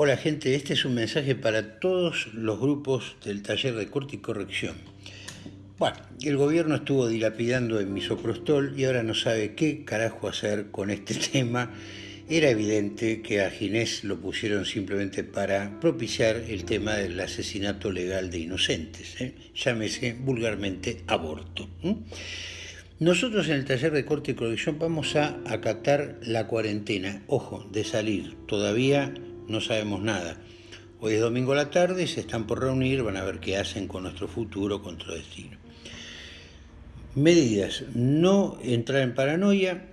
Hola gente, este es un mensaje para todos los grupos del taller de corte y corrección. Bueno, el gobierno estuvo dilapidando en misoprostol y ahora no sabe qué carajo hacer con este tema. Era evidente que a Ginés lo pusieron simplemente para propiciar el tema del asesinato legal de inocentes, ¿eh? llámese vulgarmente aborto. Nosotros en el taller de corte y corrección vamos a acatar la cuarentena, ojo, de salir. Todavía no sabemos nada. Hoy es domingo a la tarde, se están por reunir, van a ver qué hacen con nuestro futuro, con nuestro destino. Medidas, no entrar en paranoia.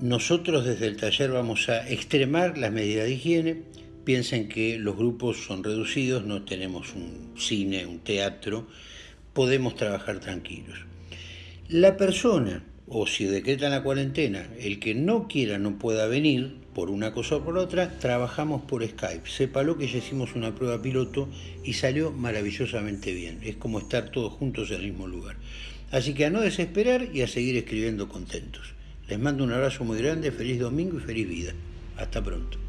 Nosotros desde el taller vamos a extremar las medidas de higiene. Piensen que los grupos son reducidos, no tenemos un cine, un teatro, podemos trabajar tranquilos. La persona o si decretan la cuarentena, el que no quiera no pueda venir, por una cosa o por otra, trabajamos por Skype. Sépalo que ya hicimos una prueba piloto y salió maravillosamente bien. Es como estar todos juntos en el mismo lugar. Así que a no desesperar y a seguir escribiendo contentos. Les mando un abrazo muy grande, feliz domingo y feliz vida. Hasta pronto.